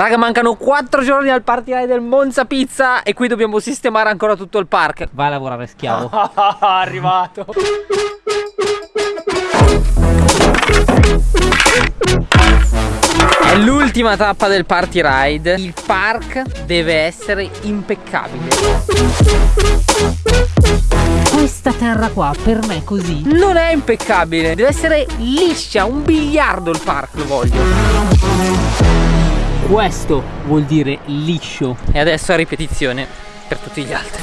Raga mancano 4 giorni al party ride del Monza Pizza E qui dobbiamo sistemare ancora tutto il park. Vai a lavorare schiavo. Arrivato. È l'ultima tappa del party ride Il park deve essere impeccabile. Questa terra qua per me così. Non è impeccabile. Deve essere liscia, un biliardo il park lo voglio Questo vuol dire liscio. E adesso a ripetizione per tutti gli altri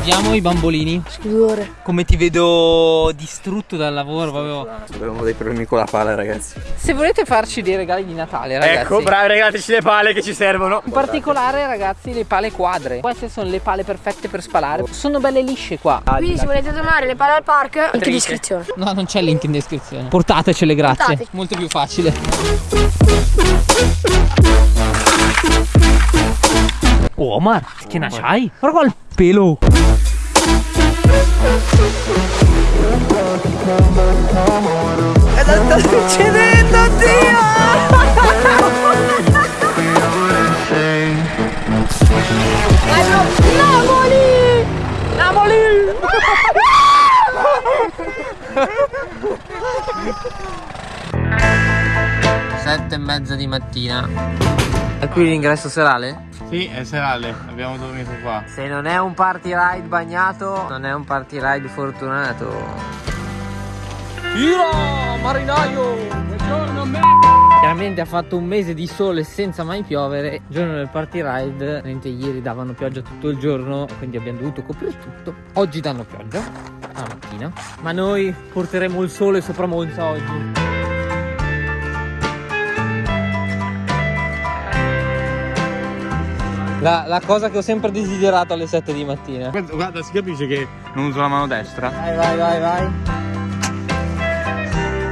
Vediamo i bambolini. Sudore. Come ti vedo distrutto dal lavoro, proprio. Abbiamo dei problemi con la pala, ragazzi. Se volete farci dei regali di Natale, ragazzi. Ecco, bravi, regalateci le pale che ci servono. In particolare, ragazzi, le pale quadre. Queste sono le pale perfette per spalare. Sono belle lisce qua. Quindi se volete donare le pale al park, link in descrizione. No, non c'è link in descrizione. Portatecele, grazie. Portate. Molto più facile. Oh, Omar, che ne c'hai? Guarda qua il pelo. Cosa sta succedendo, Napoli! Napoli! Sette e mezza di mattina. È qui l'ingresso serale? Sì, è serale, abbiamo dormito qua. Se non è un party ride bagnato, non è un party ride fortunato. Io, marinaio! Buongiorno me! Chiaramente ha fatto un mese di sole senza mai piovere. Il giorno del party ride, mentre ieri davano pioggia tutto il giorno, quindi abbiamo dovuto coprire tutto. Oggi danno pioggia, la mattina. Ma noi porteremo il sole sopra Monza oggi. La, la cosa che ho sempre desiderato alle 7 di mattina. Guarda, guarda, si capisce che non uso la mano destra. Vai, vai, vai, vai.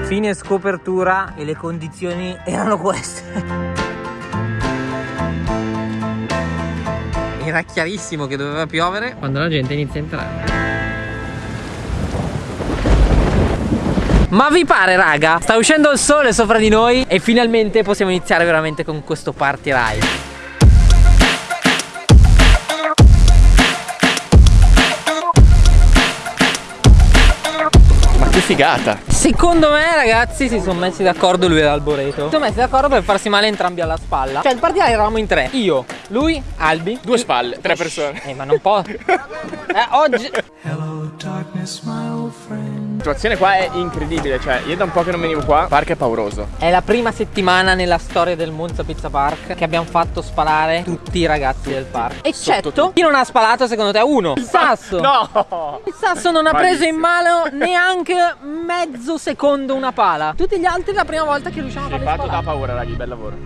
Fine scopertura e le condizioni erano queste. Era chiarissimo che doveva piovere quando la gente inizia a entrare. Ma vi pare raga? Sta uscendo il sole sopra di noi e finalmente possiamo iniziare veramente con questo party ride. Che figata! Secondo me ragazzi si sono messi d'accordo lui e l'Alboreto Si sono messi d'accordo per farsi male entrambi alla spalla. Cioè il partito eravamo in tre. Io, lui, Albi. Due spalle, tre persone. Eh ma non può Eh oggi La situazione qua è incredibile, cioè io da un po' che non venivo qua, il parco è pauroso. È la prima settimana nella storia del Monza Pizza Park Che abbiamo fatto spalare tutti i ragazzi del park Eccetto chi non ha spalato secondo te? Uno Il Sasso No! Il Sasso non ha preso in Malissimo. mano neanche mezzo secondo una pala Tutti gli altri la prima volta che riusciamo a Hai farli fatto da paura, raghi, bel lavoro.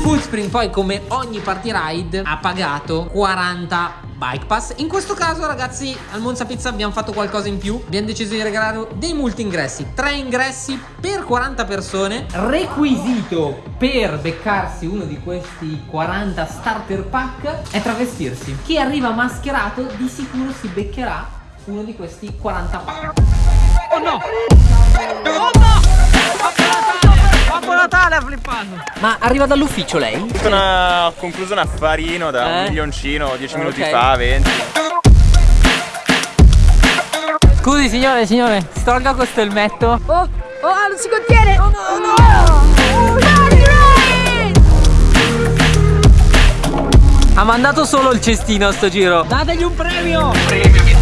Foodspring poi come ogni party ride ha pagato 40 bike pass. In questo caso ragazzi al Monza Pizza abbiamo fatto qualcosa in più. Abbiamo deciso di regalare dei multi ingressi 3 ingressi per 40 persone. Requisito per beccarsi uno di questi 40 starter pack è travestirsi. Chi arriva mascherato di sicuro si beccherà uno di questi 40 pack. Oh no! Oh no! Babbo Natale ha flippato! Ma arriva dall'ufficio lei? Una, ho concluso un affarino da Eh? un milioncino 10 minuti Ok. fa, 20. Scusi signore, signore, si tolga questo elmetto Oh, oh, non si contiene! Oh no, no! Party ride! Ha mandato solo il cestino a sto giro Dategli un premio! Premio mi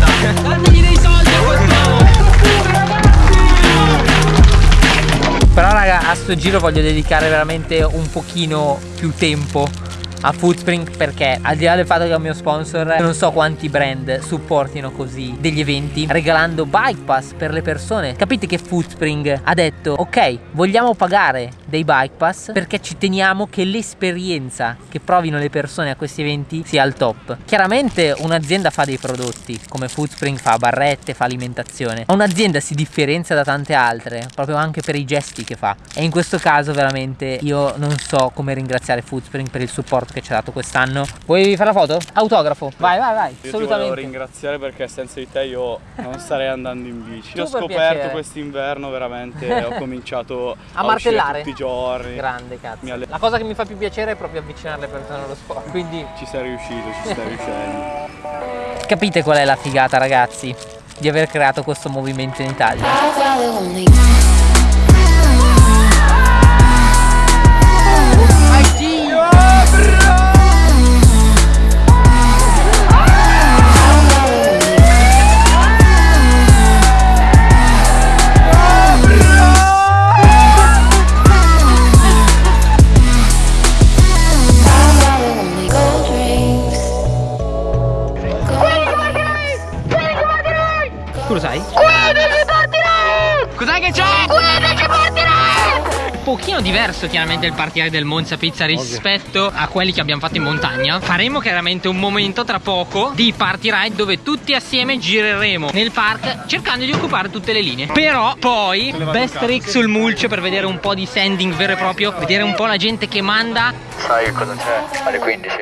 Dategli dei soldi a quest'uomo Però raga a sto giro voglio dedicare veramente un pochino più tempo a Foodspring perché al di là del fatto che è un mio sponsor non so quanti brand supportino così degli eventi regalando bike pass per le persone. Capite che Foodspring ha detto ok vogliamo pagare dei bike pass perché ci teniamo che l'esperienza che provino le persone a questi eventi sia al top. Chiaramente un'azienda fa dei prodotti come Foodspring fa barrette fa alimentazione ma un'azienda si differenzia da tante altre proprio anche per i gesti che fa. E in questo caso veramente io non so come ringraziare Foodspring per il supporto che ci ha dato quest'anno. Vuoi fare la foto? Autografo. Vai, vai, vai. Io ti Assolutamente. volevo ringraziare perché senza di te io non starei andando in bici. Ho per scoperto quest'inverno veramente, ho cominciato A a, martellare? tutti i giorni. Grande cazzo. Alle- La cosa che mi fa più piacere è proprio avvicinare le persone allo sport. Quindi Ci sei riuscito, ci stai riuscendo. capite qual è la figata, ragazzi? Di aver creato questo movimento in Italia. Pochino diverso chiaramente il partire del Monza Pizza rispetto a quelli che abbiamo fatto in montagna. Faremo chiaramente un momento tra poco di party ride dove tutti assieme gireremo nel park cercando di occupare tutte le linee. Però poi best trick sul mulch per vedere un po' di sanding vero e proprio, vedere un po' la gente che manda Sai cosa c'è? Alle 15.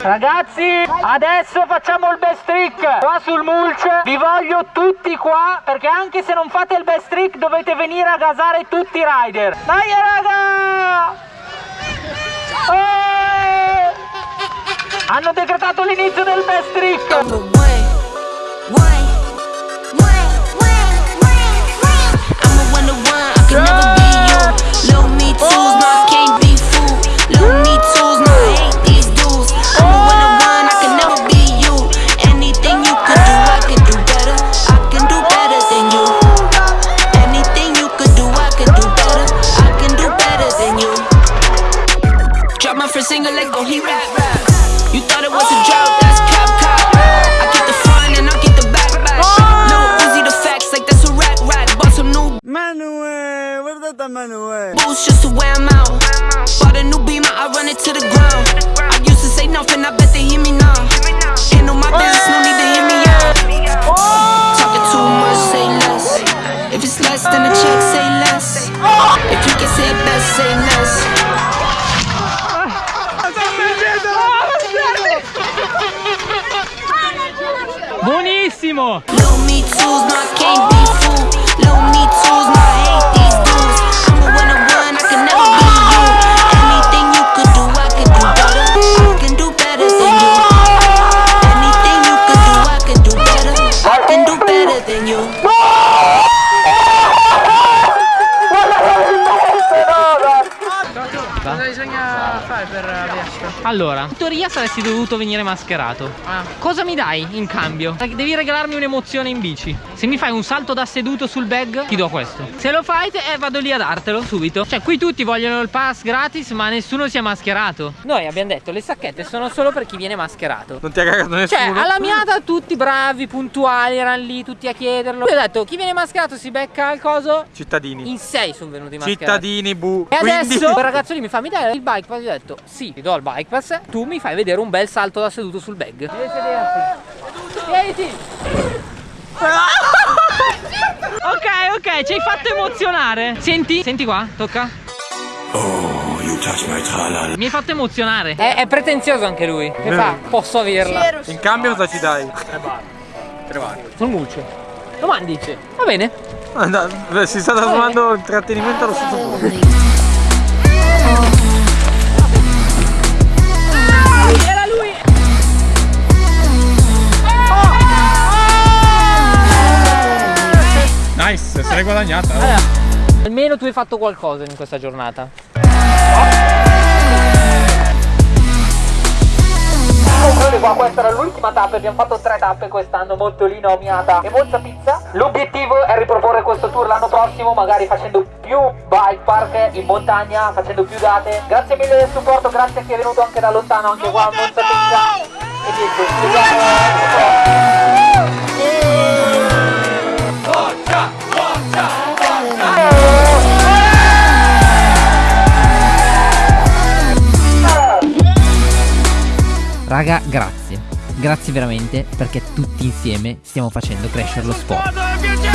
Ragazzi, adesso facciamo il best trick qua sul mulch. Vi voglio tutti qua perché anche se non fate il best trick dovete venire a gasare tutti i rider. Dai raga! Eh! Hanno decretato l'inizio del best trick. Buonissimo! Allora, in teoria saresti dovuto venire mascherato. Ah. Cosa mi dai in cambio? Devi regalarmi un'emozione in bici. Se mi fai un salto da seduto sul bag, ti do questo. Se lo fai, te- eh, vado lì a dartelo subito. Cioè, qui tutti vogliono il pass gratis, ma nessuno si è mascherato. Noi abbiamo detto, le sacchette sono solo per chi viene mascherato. Non ti ha cagato nessuno? Cioè, alla miata tutti bravi, puntuali, erano lì tutti a chiederlo. Io ho detto, chi viene mascherato si becca il coso. Cittadini. In sei sono venuti mascherati. Cittadini, bu. E Quindi- adesso quel ragazzo lì mi fa, mi dai il bike pass? Io ho detto, sì, ti do il bike pass, tu mi fai vedere un bel salto da seduto sul bag. Devi sederti. Siediti. ok, ok, ci hai fatto emozionare. Senti, senti qua, tocca. Mi hai fatto emozionare. È, è pretenzioso anche lui. Che fa? Posso averla. In cambio cosa ci dai? Sul mulcio. Lo mandi? Va bene. Ah, Si sta trasformando intrattenimento allo stesso punto. Nice, se l'hai guadagnata. Allora, almeno tu hai fatto qualcosa in questa giornata. qua, questa era l'ultima tappa, abbiamo fatto tre tappe quest'anno, Mottolino, Miata e Monza Pizza. L'obiettivo è riproporre questo tour l'anno prossimo, magari facendo più bike park in montagna, facendo più date. Grazie mille del supporto, grazie a chi è venuto anche da lontano, anche qua a Monza Pizza. E niente, ci vediamo. Grazie. Veramente perché tutti insieme stiamo facendo crescere lo sport.